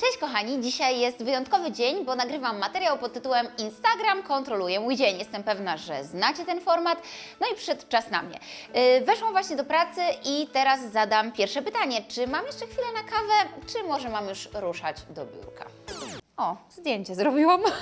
Cześć kochani, dzisiaj jest wyjątkowy dzień, bo nagrywam materiał pod tytułem Instagram kontroluje mój dzień. Jestem pewna, że znacie ten format, no i przyszedł czas na mnie. Yy, Weszłam właśnie do pracy i teraz zadam pierwsze pytanie. Czy mam jeszcze chwilę na kawę, czy może mam już ruszać do biurka? O, zdjęcie zrobiłam.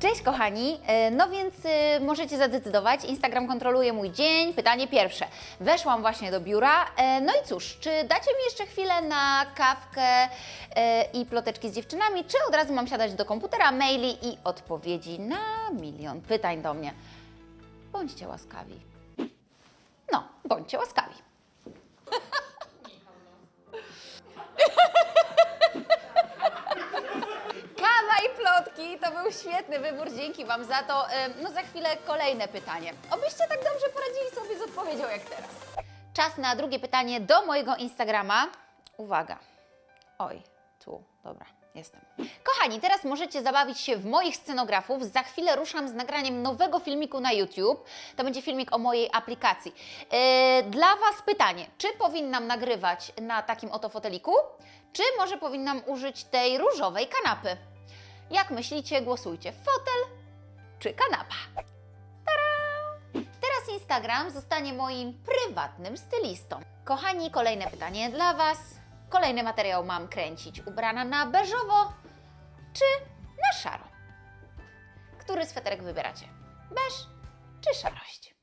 Cześć kochani, E, no więc y, możecie zadecydować. Instagram kontroluje mój dzień. Pytanie pierwsze. Weszłam właśnie do biura. E, no i cóż, czy dacie mi jeszcze chwilę na kawkę e, i ploteczki z dziewczynami, czy od razu mam siadać do komputera, maili i odpowiedzi na milion pytań do mnie? Bądźcie łaskawi. No, bądźcie łaskawi. Świetny wybór, dzięki Wam za to. Ym, No za chwilę kolejne pytanie. Obyście tak dobrze poradzili sobie z odpowiedzią jak teraz. Czas na drugie pytanie do mojego Instagrama. Uwaga. Oj, tu, dobra, jestem. Kochani, teraz możecie zabawić się w moich scenografów. Za chwilę ruszam z nagraniem nowego filmiku na YouTube. To będzie filmik o mojej aplikacji. Yy, dla Was pytanie, czy powinnam nagrywać na takim oto foteliku, czy może powinnam użyć tej różowej kanapy? Jak myślicie, głosujcie. Fotel czy kanapa? Tada! Teraz Instagram zostanie moim prywatnym stylistą. Kochani, kolejne pytanie dla Was. Kolejny materiał mam kręcić ubrana na beżowo czy na szaro? Który sweterek wybieracie? Beż czy szarość?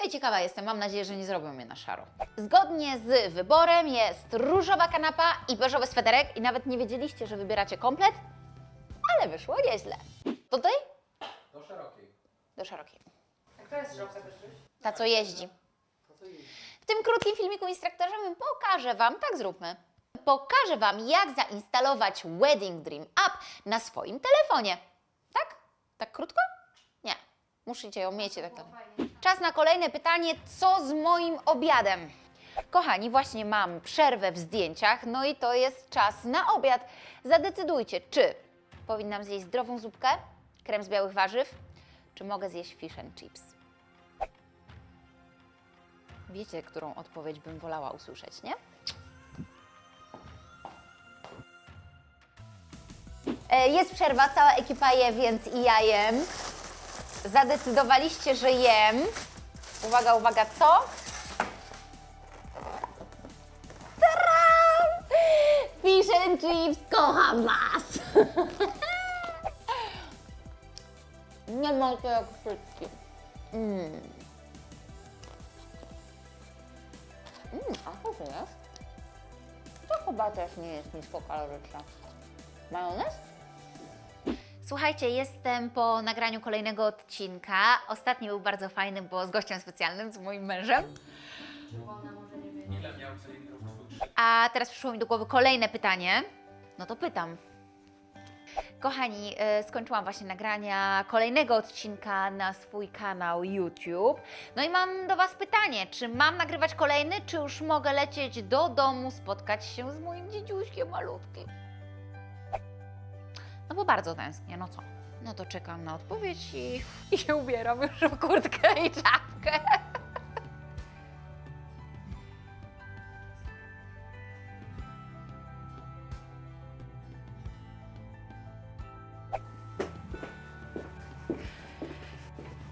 No i ciekawa jestem, mam nadzieję, że nie zrobią mnie na szaro. Zgodnie z wyborem jest różowa kanapa i beżowy sweterek i nawet nie wiedzieliście, że wybieracie komplet, ale wyszło nieźle. Tutaj? Do szerokiej. Do szerokiej. A która jest żołka też? Ta, co jeździ. W tym krótkim filmiku instruktażowym pokażę Wam, tak zróbmy, pokażę Wam, jak zainstalować Wedding Dream App na swoim telefonie. Tak? Tak krótko? Nie. Musicie ją mieć tak Czas na kolejne pytanie, co z moim obiadem? Kochani, właśnie mam przerwę w zdjęciach, no i to jest czas na obiad. Zadecydujcie, czy powinnam zjeść zdrową zupkę, krem z białych warzyw, czy mogę zjeść fish and chips. Wiecie, którą odpowiedź bym wolała usłyszeć, nie? E, Jest przerwa, cała ekipa je, więc i ja jem. Zadecydowaliście, że jem. Uwaga, uwaga, co? Fish and chips, kocham Was! Nie ma to jak frytki. Mm. Mm, a co to jest? To chyba też nie jest niskokaloryczne. Majonez? Słuchajcie, jestem po nagraniu kolejnego odcinka. Ostatni był bardzo fajny, bo z gościem specjalnym, z moim mężem. A teraz przyszło mi do głowy kolejne pytanie. No to pytam. Kochani, e, skończyłam właśnie nagrania kolejnego odcinka na swój kanał YouTube. No i mam do Was pytanie, czy mam nagrywać kolejny, czy już mogę lecieć do domu, spotkać się z moim dziedziuśkiem malutkim? No bo bardzo tęsknię, no co? No to czekam na odpowiedź i, i się ubieram już w kurtkę i czapkę.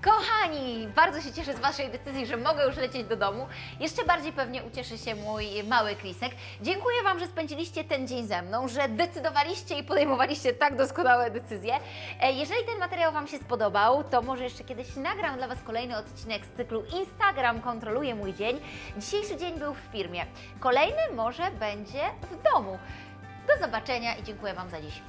Kochani, bardzo się cieszę z Waszej decyzji, że mogę już lecieć do domu. Jeszcze bardziej pewnie ucieszy się mój mały Krisek. Dziękuję Wam, że spędziliście ten dzień ze mną, że decydowaliście i podejmowaliście tak doskonałe decyzje. E, Jeżeli ten materiał Wam się spodobał, to może jeszcze kiedyś nagram dla Was kolejny odcinek z cyklu Instagram kontroluje mój dzień. Dzisiejszy dzień był w firmie. Kolejny może będzie w domu. Do zobaczenia i dziękuję Wam za dziś.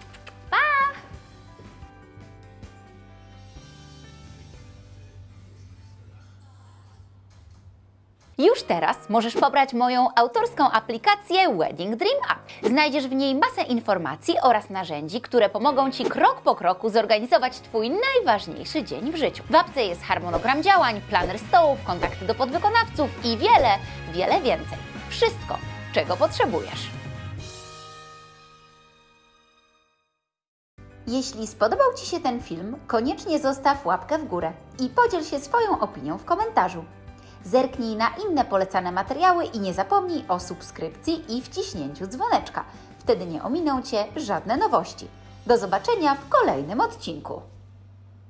Już teraz możesz pobrać moją autorską aplikację Wedding Dream App. Znajdziesz w niej masę informacji oraz narzędzi, które pomogą Ci krok po kroku zorganizować Twój najważniejszy dzień w życiu. W apce jest harmonogram działań, planer stołów, kontakty do podwykonawców i wiele, wiele więcej. Wszystko, czego potrzebujesz. Jeśli spodobał Ci się ten film, koniecznie zostaw łapkę w górę i podziel się swoją opinią w komentarzu. Zerknij na inne polecane materiały i nie zapomnij o subskrypcji i wciśnięciu dzwoneczka. Wtedy nie ominą Cię żadne nowości. Do zobaczenia w kolejnym odcinku.